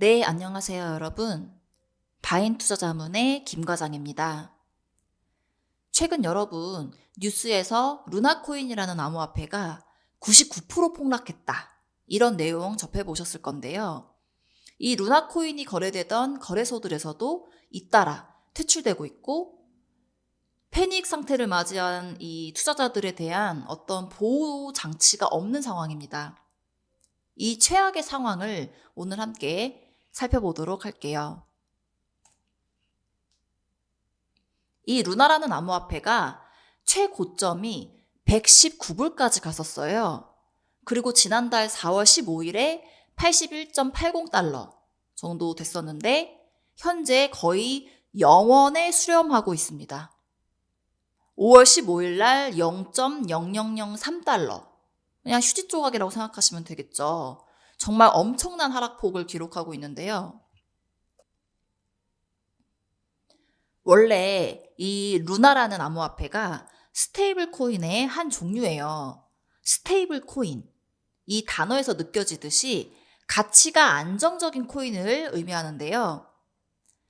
네, 안녕하세요, 여러분. 바인 투자자문의 김 과장입니다. 최근 여러분 뉴스에서 루나코인이라는 암호화폐가 99% 폭락했다. 이런 내용 접해보셨을 건데요. 이 루나코인이 거래되던 거래소들에서도 잇따라 퇴출되고 있고 패닉 상태를 맞이한 이 투자자들에 대한 어떤 보호 장치가 없는 상황입니다. 이 최악의 상황을 오늘 함께 살펴보도록 할게요. 이 루나라는 암호화폐가 최고점이 119불까지 갔었어요. 그리고 지난달 4월 15일에 81.80달러 정도 됐었는데 현재 거의 영원에 수렴하고 있습니다. 5월 15일 날 0.0003달러. 그냥 휴지 조각이라고 생각하시면 되겠죠. 정말 엄청난 하락폭을 기록하고 있는데요. 원래 이 루나라는 암호화폐가 스테이블 코인의 한 종류예요. 스테이블 코인. 이 단어에서 느껴지듯이 가치가 안정적인 코인을 의미하는데요.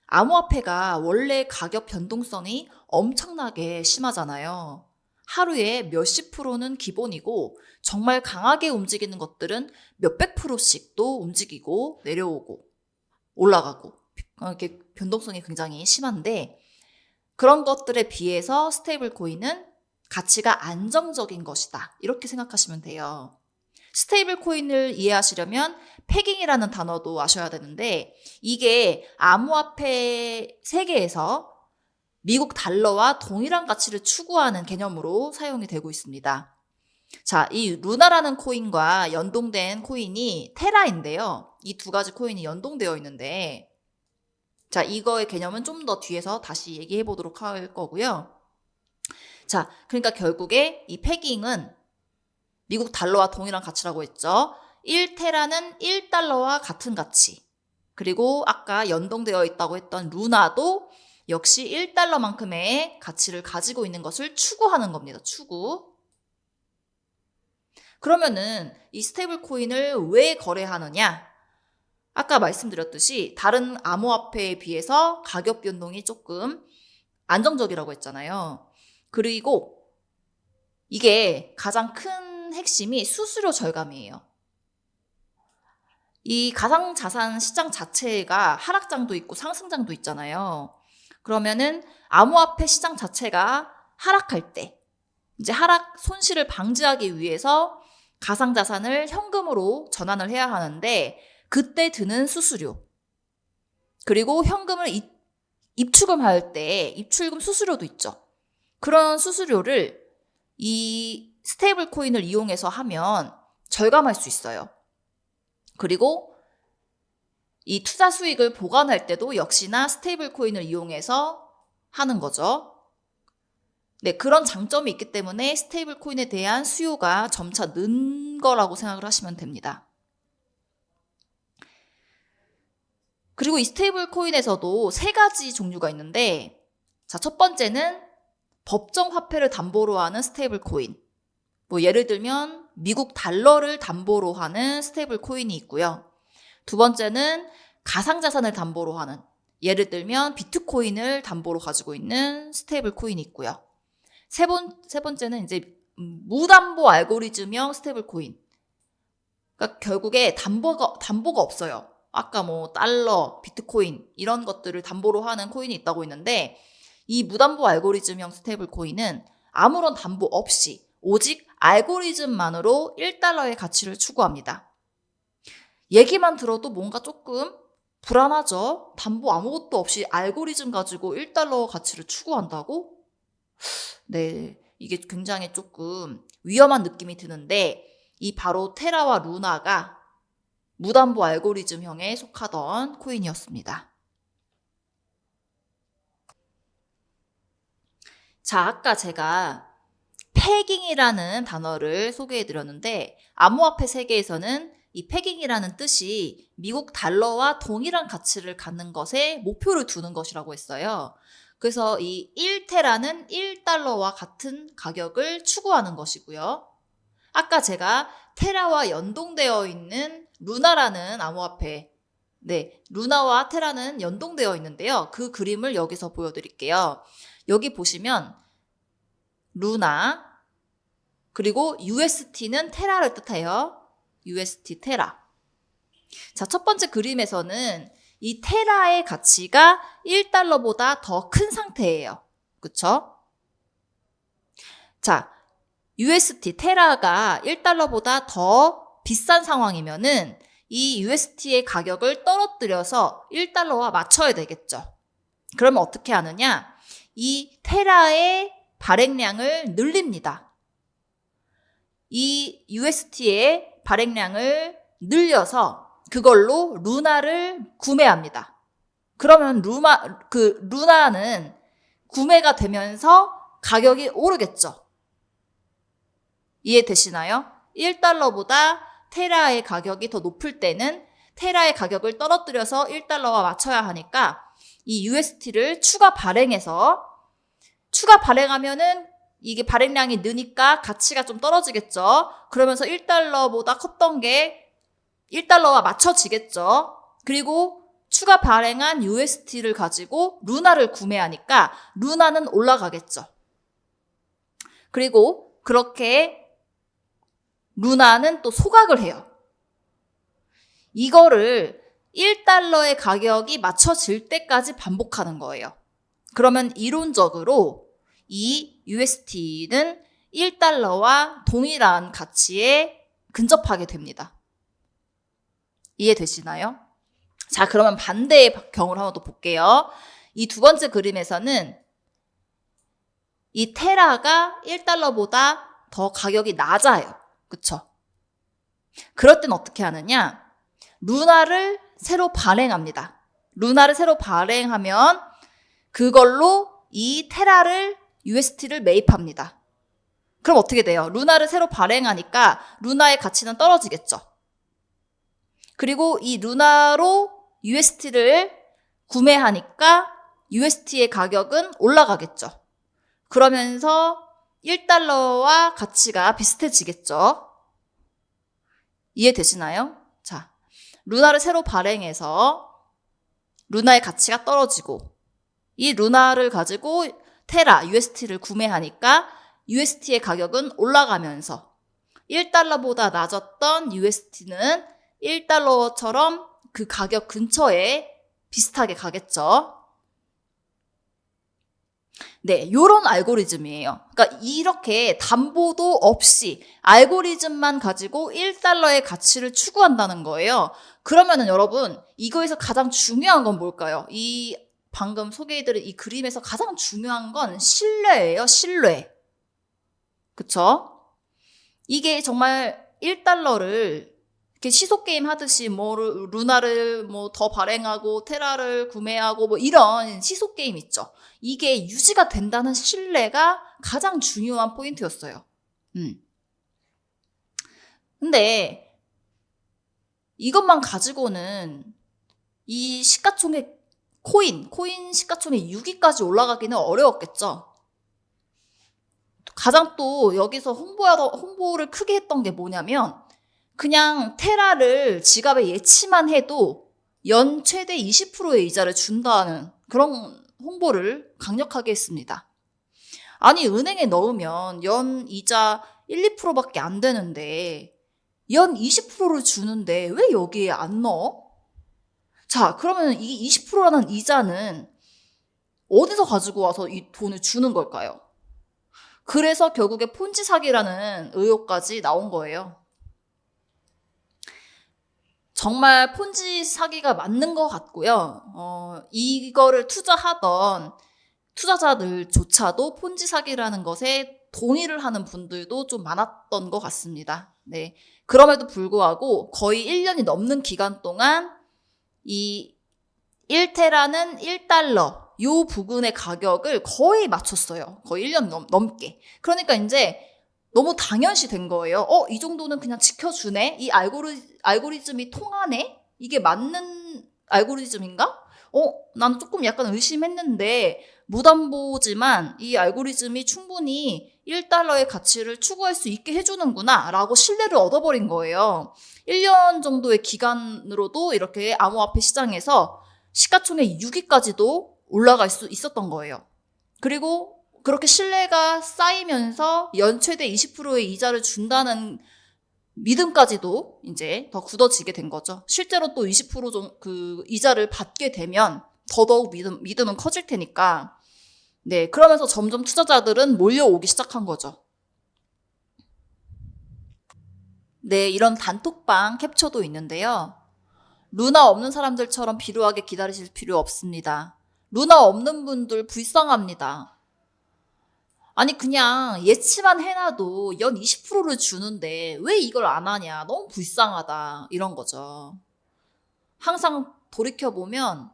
암호화폐가 원래 가격 변동성이 엄청나게 심하잖아요. 하루에 몇십 프로는 기본이고 정말 강하게 움직이는 것들은 몇백 프로씩도 움직이고 내려오고 올라가고 이렇게 변동성이 굉장히 심한데 그런 것들에 비해서 스테이블 코인은 가치가 안정적인 것이다. 이렇게 생각하시면 돼요. 스테이블 코인을 이해하시려면 pegging이라는 단어도 아셔야 되는데 이게 암호화폐 세계에서 미국 달러와 동일한 가치를 추구하는 개념으로 사용이 되고 있습니다. 자, 이 루나라는 코인과 연동된 코인이 테라인데요. 이 두 가지 코인이 연동되어 있는데 자, 이거의 개념은 좀 더 뒤에서 다시 얘기해 보도록 할 거고요. 자, 그러니까 결국에 이 패깅은 미국 달러와 동일한 가치라고 했죠. 1테라는 1달러와 같은 가치. 그리고 아까 연동되어 있다고 했던 루나도 역시 1달러만큼의 가치를 가지고 있는 것을 추구하는 겁니다. 추구. 그러면은 이 스테이블 코인을 왜 거래하느냐? 아까 말씀드렸듯이 다른 암호화폐에 비해서 가격 변동이 조금 안정적이라고 했잖아요. 그리고 이게 가장 큰 핵심이 수수료 절감이에요. 이 가상자산 시장 자체가 하락장도 있고 상승장도 있잖아요. 그러면은 암호화폐 시장 자체가 하락할 때 이제 하락 손실을 방지하기 위해서 가상자산을 현금으로 전환을 해야 하는데 그때 드는 수수료 그리고 현금을 입, 입출금할 때 입출금 수수료도 있죠. 그런 수수료를 이 스테이블 코인을 이용해서 하면 절감할 수 있어요. 그리고 이 투자 수익을 보관할 때도 역시나 스테이블 코인을 이용해서 하는 거죠. 네, 그런 장점이 있기 때문에 스테이블 코인에 대한 수요가 점차 는 거라고 생각을 하시면 됩니다. 그리고 이 스테이블 코인에서도 세 가지 종류가 있는데 자, 첫 번째는 법정 화폐를 담보로 하는 스테이블 코인. 뭐 예를 들면 미국 달러를 담보로 하는 스테이블 코인이 있고요. 두 번째는 가상자산을 담보로 하는 예를 들면 비트코인을 담보로 가지고 있는 스테이블 코인이 있고요. 세, 번, 세 번째는 이제 무담보 알고리즘형 스테이블 코인. 그러니까 결국에 담보가, 담보가 없어요. 아까 뭐 달러, 비트코인 이런 것들을 담보로 하는 코인이 있다고 했는데 이 무담보 알고리즘형 스테이블 코인은 아무런 담보 없이 오직 알고리즘만으로 1달러의 가치를 추구합니다. 얘기만 들어도 뭔가 조금 불안하죠? 담보 아무것도 없이 알고리즘 가지고 1달러 가치를 추구한다고? 네, 이게 굉장히 조금 위험한 느낌이 드는데 이 바로 테라와 루나가 무담보 알고리즘형에 속하던 코인이었습니다. 자, 아까 제가 패깅이라는 단어를 소개해 드렸는데 암호화폐 세계에서는 이 패깅이라는 뜻이 미국 달러와 동일한 가치를 갖는 것에 목표를 두는 것이라고 했어요. 그래서 이 1테라는 1달러와 같은 가격을 추구하는 것이고요. 아까 제가 테라와 연동되어 있는 루나라는 암호화폐 네, 루나와 테라는 연동되어 있는데요. 그 그림을 여기서 보여드릴게요. 여기 보시면 루나 그리고 UST는 테라를 뜻해요. UST 테라. 자, 첫 번째 그림에서는 이 테라의 가치가 1달러보다 더 큰 상태예요. 그쵸? 자, UST 테라가 1달러보다 더 비싼 상황이면은 이 UST의 가격을 떨어뜨려서 1달러와 맞춰야 되겠죠. 그러면 어떻게 하느냐? 이 테라의 발행량을 늘립니다. 이 UST의 발행량을 늘려서 그걸로 루나를 구매합니다. 그러면 루마, 그 루나는 구매가 되면서 가격이 오르겠죠. 이해되시나요? 1달러보다 테라의 가격이 더 높을 때는 테라의 가격을 떨어뜨려서 1달러와 맞춰야 하니까 이 UST를 추가 발행해서 추가 발행하면은 이게 발행량이 느니까 가치가 좀 떨어지겠죠. 그러면서 1달러보다 컸던 게 1달러와 맞춰지겠죠. 그리고 추가 발행한 UST를 가지고 루나를 구매하니까 루나는 올라가겠죠. 그리고 그렇게 루나는 또 소각을 해요. 이거를 1달러의 가격이 맞춰질 때까지 반복하는 거예요. 그러면 이론적으로 이 UST는 1달러와 동일한 가치에 근접하게 됩니다. 이해되시나요? 자, 그러면 반대의 경우를 한번 더 볼게요. 이 두 번째 그림에서는 이 테라가 1달러보다 더 가격이 낮아요. 그쵸? 그럴 땐 어떻게 하느냐? 루나를 새로 발행합니다. 루나를 새로 발행하면 그걸로 이 테라를 UST를 매입합니다. 그럼 어떻게 돼요? 루나를 새로 발행하니까 루나의 가치는 떨어지겠죠. 그리고 이 루나로 UST를 구매하니까 UST의 가격은 올라가겠죠. 그러면서 1달러와 가치가 비슷해지겠죠. 이해되시나요? 자, 루나를 새로 발행해서 루나의 가치가 떨어지고 이 루나를 가지고 테라, UST를 구매하니까 UST의 가격은 올라가면서 1달러보다 낮았던 UST는 1달러처럼 그 가격 근처에 비슷하게 가겠죠. 네, 요런 알고리즘이에요. 그러니까 이렇게 담보도 없이 알고리즘만 가지고 1달러의 가치를 추구한다는 거예요. 그러면은 여러분, 이거에서 가장 중요한 건 뭘까요? 이 방금 소개해드린 이 그림에서 가장 중요한 건 신뢰예요, 신뢰. 그쵸? 이게 정말 1달러를 이렇게 시소 게임 하듯이 뭐 루나를 뭐 더 발행하고 테라를 구매하고 뭐 이런 시소 게임 있죠. 이게 유지가 된다는 신뢰가 가장 중요한 포인트였어요. 음. 근데 이것만 가지고는 이 시가총액 코인, 코인 시가총액 6위까지 올라가기는 어려웠겠죠. 가장 또 여기서 홍보하러, 홍보를 크게 했던 게 뭐냐면 그냥 테라를 지갑에 예치만 해도 연 최대 20%의 이자를 준다는 그런 홍보를 강력하게 했습니다. 아니, 은행에 넣으면 연 이자 1, 2%밖에 안 되는데 연 20%를 주는데 왜 여기에 안 넣어? 자, 그러면 이 20%라는 이자는 어디서 가지고 와서 이 돈을 주는 걸까요? 그래서 결국에 폰지 사기라는 의혹까지 나온 거예요. 정말 폰지 사기가 맞는 것 같고요. 어, 이거를 투자하던 투자자들조차도 폰지 사기라는 것에 동의를 하는 분들도 좀 많았던 것 같습니다. 네. 그럼에도 불구하고 거의 1년이 넘는 기간 동안 이 1테라는 1달러 요 부분의 가격을 거의 맞췄어요. 거의 1년 넘, 넘게. 그러니까 이제 너무 당연시 된 거예요. 어, 이 정도는 그냥 지켜주네? 이 알고리, 알고리즘이 통하네? 이게 맞는 알고리즘인가? 어, 나는 조금 약간 의심했는데, 무담보지만 이 알고리즘이 충분히 1달러의 가치를 추구할 수 있게 해주는구나 라고 신뢰를 얻어버린 거예요. 1년 정도의 기간으로도 이렇게 암호화폐 시장에서 시가총액 6위까지도 올라갈 수 있었던 거예요. 그리고 그렇게 신뢰가 쌓이면서 연 최대 20%의 이자를 준다는 믿음까지도 이제 더 굳어지게 된 거죠. 실제로 또 20%그 이자를 받게 되면 더더욱 믿음, 믿음은 커질 테니까. 네, 그러면서 점점 투자자들은 몰려오기 시작한 거죠. 네, 이런 단톡방 캡처도 있는데요. 루나 없는 사람들처럼 비루하게 기다리실 필요 없습니다. 루나 없는 분들 불쌍합니다. 아니 그냥 예치만 해놔도 연 20%를 주는데 왜 이걸 안 하냐 너무 불쌍하다 이런 거죠. 항상 돌이켜보면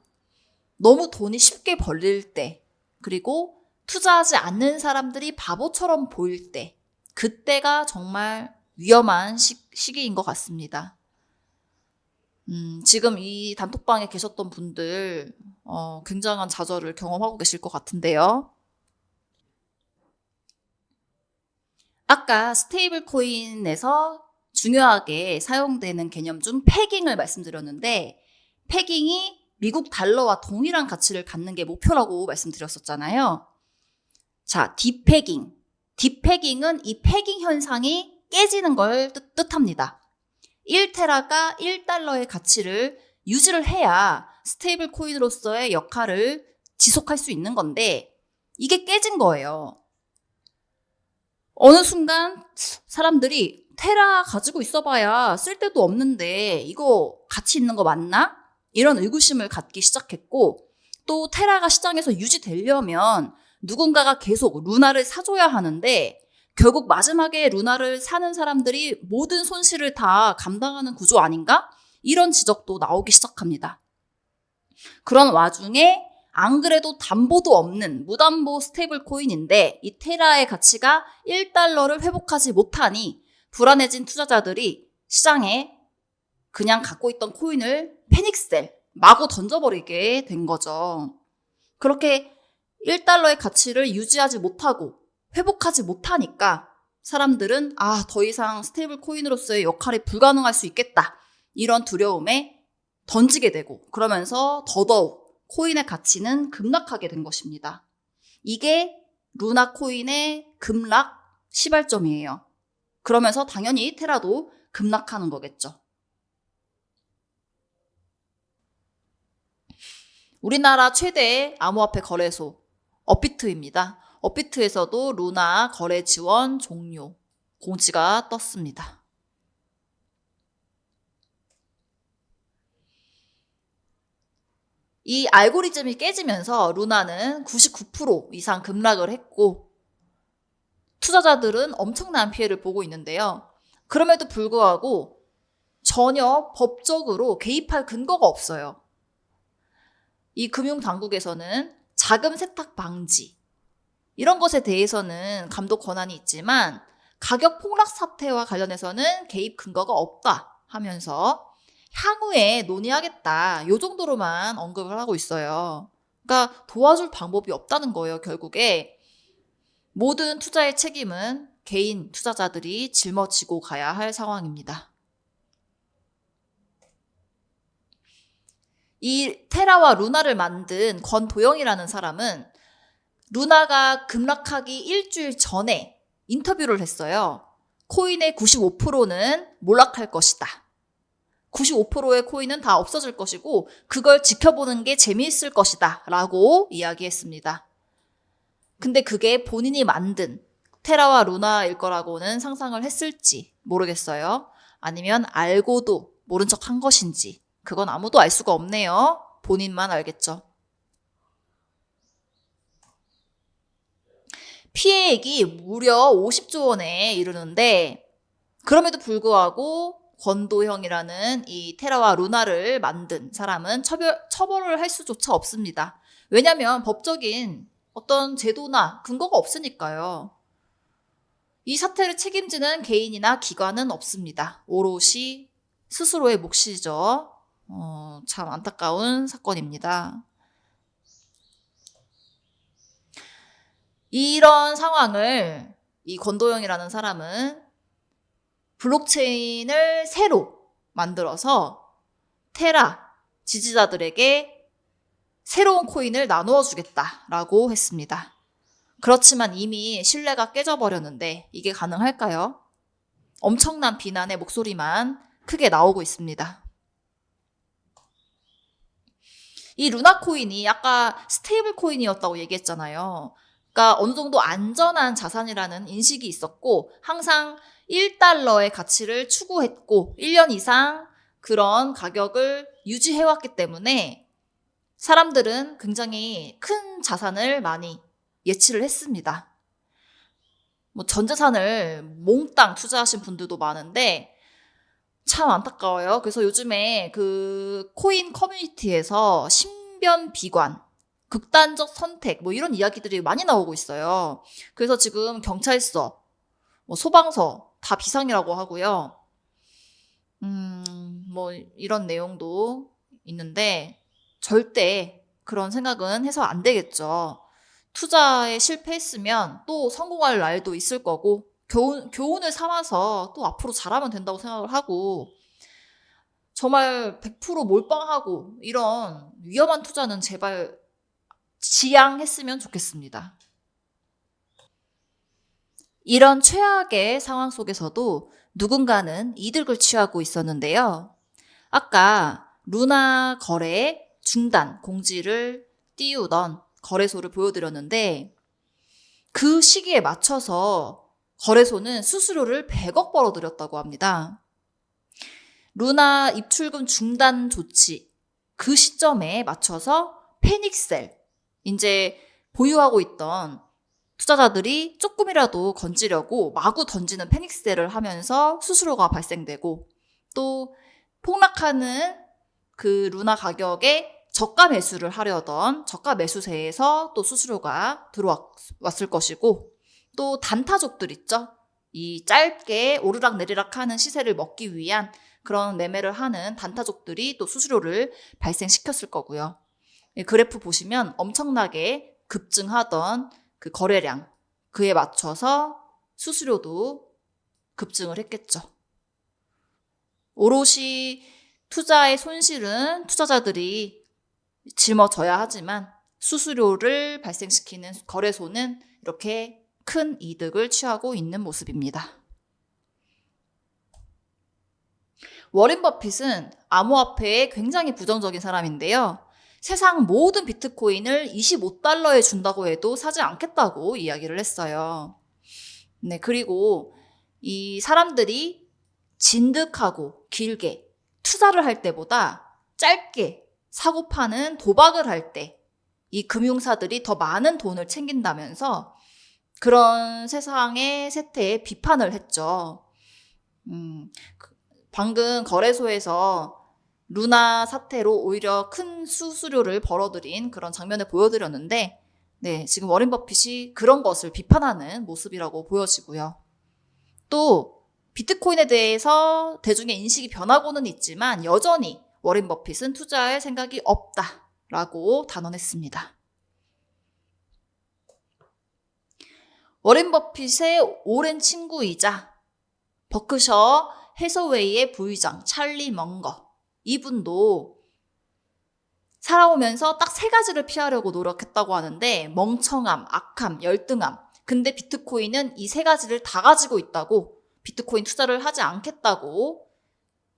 너무 돈이 쉽게 벌릴 때 그리고 투자하지 않는 사람들이 바보처럼 보일 때 그때가 정말 위험한 시, 시기인 것 같습니다. 음, 지금 이 단톡방에 계셨던 분들 어, 굉장한 좌절을 경험하고 계실 것 같은데요. 아까 stable coin에서 중요하게 사용되는 개념 중 pegging을 말씀드렸는데 pegging이 미국 달러와 동일한 가치를 갖는 게 목표라고 말씀드렸었잖아요. 자, depegging. Depegging은 이 pegging 현상이 깨지는 걸 뜻, 합니다 1테라가 1달러의 가치를 유지를 해야 stable coin으로서의 역할을 지속할 수 있는 건데 이게 깨진 거예요. 어느 순간 사람들이 테라 가지고 있어봐야 쓸데도 없는데 이거 가치 있는 거 맞나? 이런 의구심을 갖기 시작했고 또 테라가 시장에서 유지되려면 누군가가 계속 루나를 사줘야 하는데 결국 마지막에 루나를 사는 사람들이 모든 손실을 다 감당하는 구조 아닌가? 이런 지적도 나오기 시작합니다. 그런 와중에 안 그래도 담보도 없는 무담보 stable coin인데 이 테라의 가치가 1달러를 회복하지 못하니 불안해진 투자자들이 시장에 그냥 갖고 있던 코인을 panic sell, 마구 던져버리게 된 거죠. 그렇게 1달러의 가치를 유지하지 못하고 회복하지 못하니까 사람들은 아, 더 이상 stable coin으로서의 역할이 불가능할 수 있겠다. 이런 두려움에 던지게 되고 그러면서 더더욱 코인의 가치는 급락하게 된 것입니다. 이게 루나 코인의 급락 시발점이에요. 그러면서 당연히 테라도 급락하는 거겠죠. 우리나라 최대 암호화폐 거래소 업비트입니다. 업비트에서도 루나 거래 지원 종료 공지가 떴습니다. 이 알고리즘이 깨지면서 루나는 99% 이상 급락을 했고 투자자들은 엄청난 피해를 보고 있는데요. 그럼에도 불구하고 전혀 법적으로 개입할 근거가 없어요. 이 금융당국에서는 자금 세탁 방지 이런 것에 대해서는 감독 권한이 있지만 가격 폭락 사태와 관련해서는 개입 근거가 없다 하면서 향후에 논의하겠다. 요 정도로만 언급을 하고 있어요. 그러니까 도와줄 방법이 없다는 거예요, 결국에. 모든 투자의 책임은 개인 투자자들이 짊어지고 가야 할 상황입니다. 이 테라와 루나를 만든 권도영이라는 사람은 루나가 급락하기 일주일 전에 인터뷰를 했어요. 코인의 95%는 몰락할 것이다. 95%의 코인은 다 없어질 것이고 그걸 지켜보는 게 재미있을 것이다 라고 이야기했습니다. 근데 그게 본인이 만든 테라와 루나일 거라고는 상상을 했을지 모르겠어요. 아니면 알고도 모른 척 한 것인지 그건 아무도 알 수가 없네요. 본인만 알겠죠. 피해액이 무려 50조 원에 이르는데 그럼에도 불구하고 권도형이라는 이 테라와 루나를 만든 사람은 처벌, 처벌을 할 수조차 없습니다. 왜냐하면 법적인 어떤 제도나 근거가 없으니까요. 이 사태를 책임지는 개인이나 기관은 없습니다. 오롯이 스스로의 몫이죠. 어, 참 안타까운 사건입니다. 이런 상황을 이 권도영이라는 사람은 블록체인을 새로 만들어서 테라 지지자들에게 새로운 코인을 나누어 주겠다라고 했습니다. 그렇지만 이미 신뢰가 깨져버렸는데 이게 가능할까요? 엄청난 비난의 목소리만 크게 나오고 있습니다. 이 루나 코인이 아까 stable coin이었다고 얘기했잖아요. 그러니까 어느 정도 안전한 자산이라는 인식이 있었고 항상 1달러의 가치를 추구했고 1년 이상 그런 가격을 유지해왔기 때문에 사람들은 굉장히 큰 자산을 많이 예치를 했습니다. 뭐 전재산을 몽땅 투자하신 분들도 많은데 참 안타까워요. 그래서 요즘에 그 코인 커뮤니티에서 신변 비관, 극단적 선택 뭐 이런 이야기들이 많이 나오고 있어요. 그래서 지금 경찰서, 뭐 소방서 다 비상이라고 하고요. 음, 뭐 이런 내용도 있는데 절대 그런 생각은 해서 안 되겠죠. 투자에 실패했으면 또 성공할 날도 있을 거고 교훈, 교훈을 삼아서 또 앞으로 잘하면 된다고 생각을 하고 정말 100% 몰빵하고 이런 위험한 투자는 제발 지양했으면 좋겠습니다. 이런 최악의 상황 속에서도 누군가는 이득을 취하고 있었는데요. 아까 루나 거래 중단 공지를 띄우던 거래소를 보여드렸는데 그 시기에 맞춰서 거래소는 수수료를 100억 벌어들였다고 합니다. 루나 입출금 중단 조치 그 시점에 맞춰서 페닉셀 이제 보유하고 있던 투자자들이 조금이라도 건지려고 마구 던지는 페닉셀을 하면서 수수료가 발생되고 또 폭락하는 그 루나 가격에 저가 매수를 하려던 저가 매수세에서 또 수수료가 들어왔을 것이고 또 단타족들 있죠. 이 짧게 오르락 내리락 하는 시세를 먹기 위한 그런 매매를 하는 단타족들이 또 수수료를 발생시켰을 거고요. 그래프 보시면 엄청나게 급증하던 그 거래량, 그에 맞춰서 수수료도 급증을 했겠죠. 오롯이 투자의 손실은 투자자들이 짊어져야 하지만 수수료를 발생시키는 거래소는 이렇게 큰 이득을 취하고 있는 모습입니다. 워렌 버핏은 암호화폐에 굉장히 부정적인 사람인데요. 세상 모든 비트코인을 25달러에 준다고 해도 사지 않겠다고 이야기를 했어요. 네, 그리고 이 사람들이 진득하고 길게 투자를 할 때보다 짧게 사고 파는 도박을 할 때 이 금융사들이 더 많은 돈을 챙긴다면서 그런 세상의 세태에 비판을 했죠. 음, 그 방금 거래소에서 루나 사태로 오히려 큰 수수료를 벌어들인 그런 장면을 보여드렸는데, 네, 지금 워렌 버핏이 그런 것을 비판하는 모습이라고 보여지고요. 또, 비트코인에 대해서 대중의 인식이 변하고는 있지만 여전히 워렌 버핏은 투자할 생각이 없다라고 단언했습니다. 워렌 버핏의 오랜 친구이자 버크셔 해서웨이의 부의장 찰리 멍거 이분도 살아오면서 딱 세 가지를 피하려고 노력했다고 하는데 멍청함, 악함, 열등함. 근데 비트코인은 이 세 가지를 다 가지고 있다고 비트코인 투자를 하지 않겠다고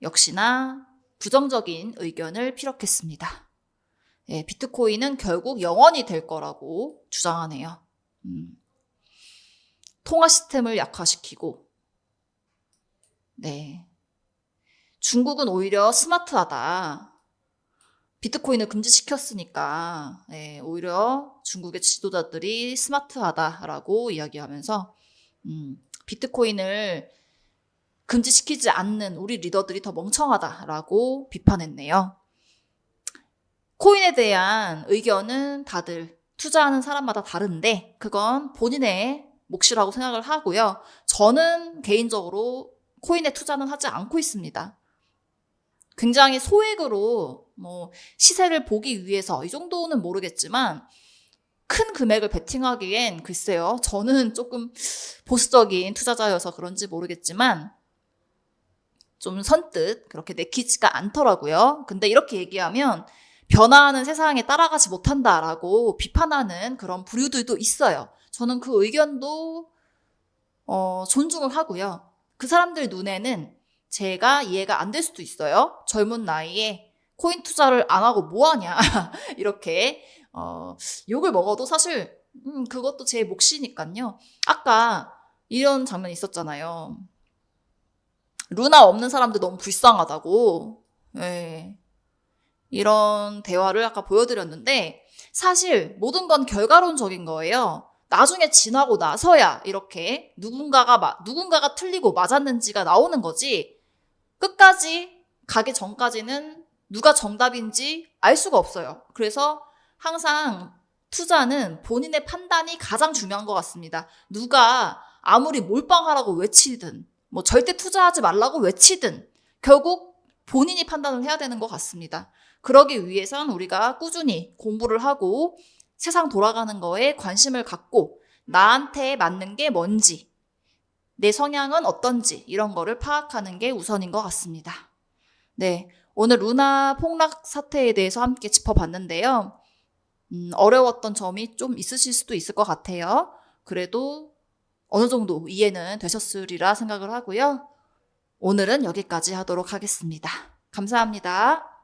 역시나 부정적인 의견을 피력했습니다. 예, 비트코인은 결국 영원히 될 거라고 주장하네요. 음. 통화 시스템을 약화시키고, 네. 중국은 오히려 스마트하다. 비트코인을 금지시켰으니까, 네, 오히려 중국의 지도자들이 스마트하다라고 이야기하면서, 음, 비트코인을 금지시키지 않는 우리 리더들이 더 멍청하다라고 비판했네요. 코인에 대한 의견은 다들 투자하는 사람마다 다른데 그건 본인의 몫이라고 생각을 하고요. 저는 개인적으로 코인에 투자는 하지 않고 있습니다. 굉장히 소액으로 뭐 시세를 보기 위해서 이 정도는 모르겠지만 큰 금액을 베팅하기엔 글쎄요. 저는 조금 보수적인 투자자여서 그런지 모르겠지만 좀 선뜻 그렇게 내키지가 않더라고요. 근데 이렇게 얘기하면 변화하는 세상에 따라가지 못한다라고 비판하는 그런 부류들도 있어요. 저는 그 의견도 어, 존중을 하고요. 그 사람들 눈에는 제가 이해가 안 될 수도 있어요. 젊은 나이에 코인 투자를 안 하고 뭐 하냐 이렇게 어, 욕을 먹어도 사실 음, 그것도 제 몫이니까요. 아까 이런 장면 있었잖아요. 루나 없는 사람들 너무 불쌍하다고. 예. 이런 대화를 아까 보여드렸는데 사실 모든 건 결과론적인 거예요. 나중에 지나고 나서야 이렇게 누군가가 마- 누군가가 틀리고 맞았는지가 나오는 거지. 끝까지 가기 전까지는 누가 정답인지 알 수가 없어요. 그래서 항상 투자는 본인의 판단이 가장 중요한 것 같습니다. 누가 아무리 몰빵하라고 외치든 뭐 절대 투자하지 말라고 외치든 결국 본인이 판단을 해야 되는 것 같습니다. 그러기 위해선 우리가 꾸준히 공부를 하고 세상 돌아가는 거에 관심을 갖고 나한테 맞는 게 뭔지, 내 성향은 어떤지 이런 거를 파악하는 게 우선인 것 같습니다. 네. 오늘 루나 폭락 사태에 대해서 함께 짚어봤는데요. 음, 어려웠던 점이 좀 있으실 수도 있을 것 같아요. 그래도 어느 정도 이해는 되셨으리라 생각을 하고요. 오늘은 여기까지 하도록 하겠습니다. 감사합니다.